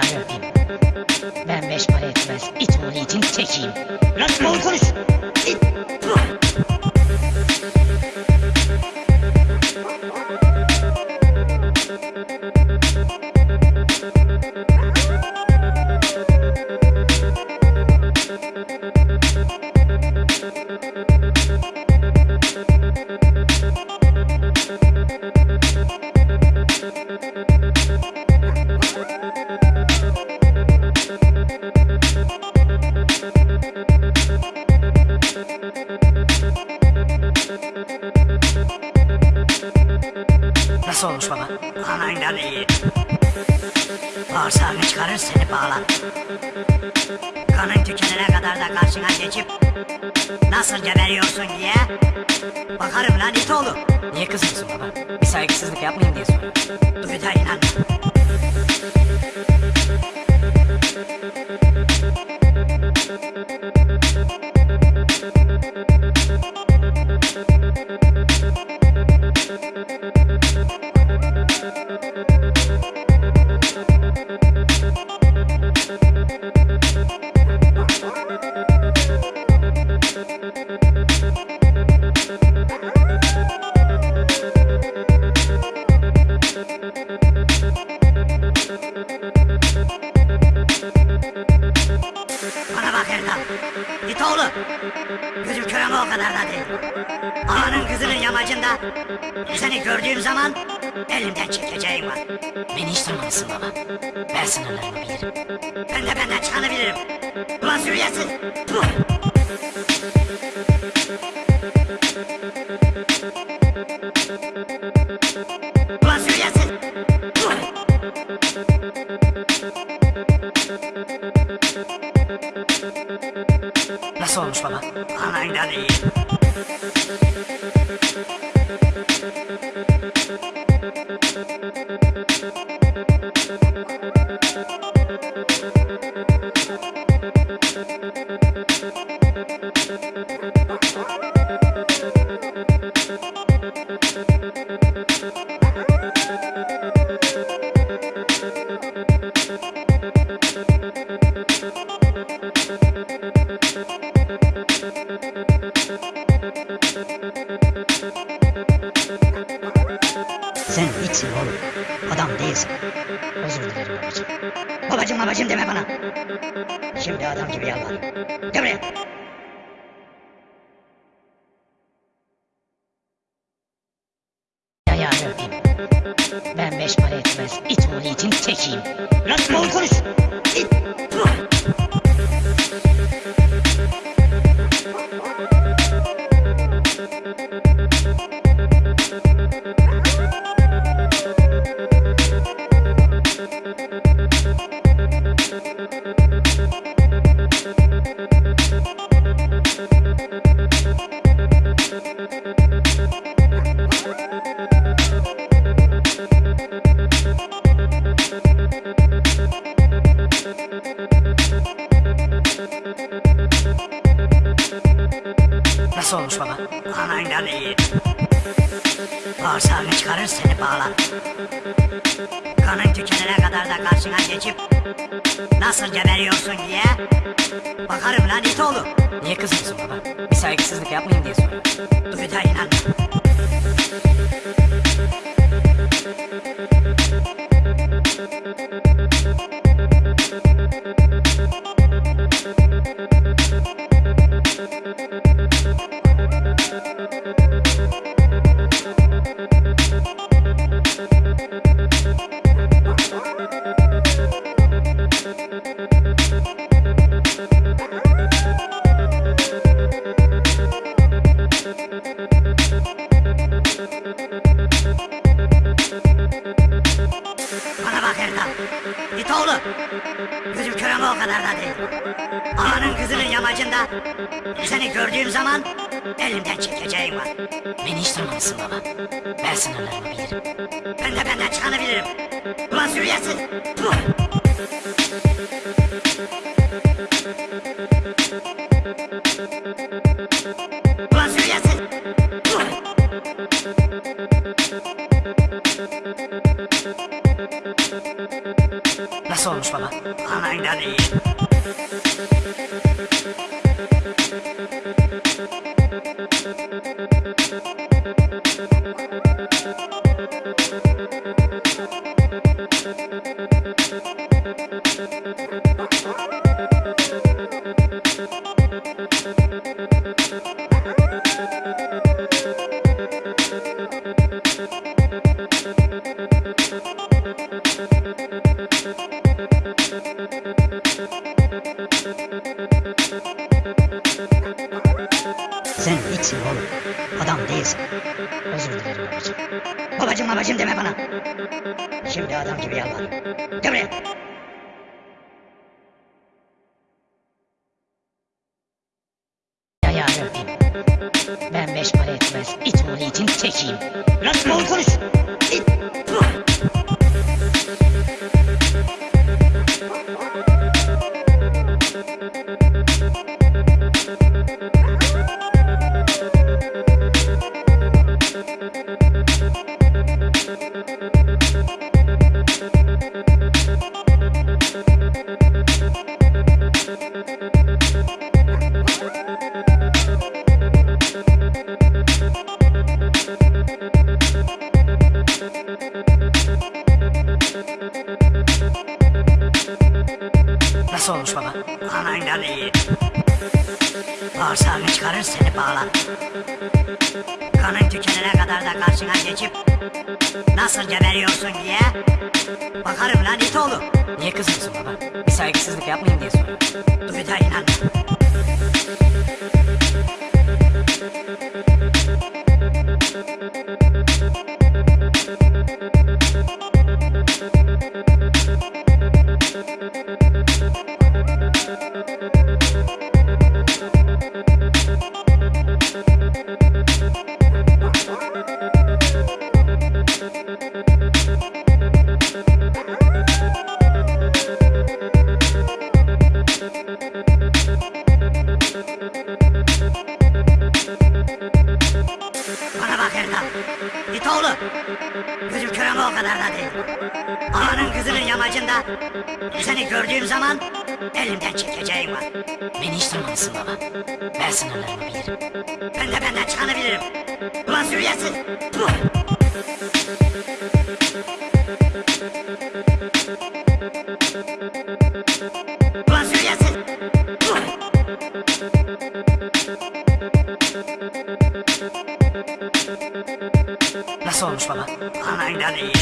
Öpeyim. Ben beş para etmez. İt itin tekiyim. Biraz bol konuş. Nasıl olmuş baba? Anayla iyi. Bağırsağını çıkarır seni bağlar. Kanın tükenene kadar da karşına geçip nasıl geberiyorsun diye bakarım lan it oğlu. Niye kızıyorsun baba? Bir saygısızlık yapmayayım diye soruyorum. Duy da inan. Erdal. Git oğlu. Gözüm kör ama o kadar da değil. Ağanın kızının yamacında seni gördüğüm zaman elimden çekeceğim var. Beni hiç tanımalısın baba. Ben sınırlarımı bilirim. Ben de benden çıkanı bilirim. Ulan sürüyesin. Puh! Nasıl olmuş baba? Anayla iyi. Sen itsin oğlum. Adam değilsin. Özür dilerim babacığım. Babacım babacım deme bana. Şimdi adam gibi yalvar. Gel buraya. Ben beş para etmez. İt oğlu itin tekiyim. Nasıl olmuş baba? Anayla iyi. Bağırsağını çıkarır seni bağlar. Kanın tükenene kadar da karşına geçip nasıl geberiyorsun diye bakarım lan it oğlu. Niye kızıyorsun baba? Bir saygısızlık yapmayayım diye soruyorum. Duy da inan. Bana bak Erdal. Git oğlu. Gözüm kör ama o kadar da değil. Ağanın kızının yamacında seni gördüğüm zaman elimden çekeceğim var. Beni hiç tanımalısın baba. Ben sınırlarımı bilirim. Ben de benden çıkanı bilirim. Ulan sürüyesin. Puh! Nasıl olmuş baba? Anandan iyi. Sen hiçsin oğlum. Adam değilsin. Özür dilerim babacığım. Babacım babacım deme bana. Şimdi adam gibi yalvar. Gel buraya. Öpeyim. Ben beş para etmez. İt oğlu itin tekiyim. Biraz bol konuş. İt. Anandan iyi. Bağırsağını çıkarır seni bağlar. Kanın tükenene kadar da karşına geçip nasıl geberiyorsun diye bakarım lan it oğlu. Niye kızıyorsun baba? Bir saygısızlık yapmayayım diye soruyorum. Duy da inan. Bana bak Erdal. İt oğlu. Gözüm kör ama o kadar da değil. Ağanın kızının yamacında seni gördüğüm zaman elimden çekeceğim var. Beni hiç tanımamışsın baba. Ben sınırlarımı bilirim. Ben de benden çıkanı bilirim. Ulan sürüyesin. Puh! Ulan sürüyesin. Puh! Nasıl olmuş baba? Anandan iyi.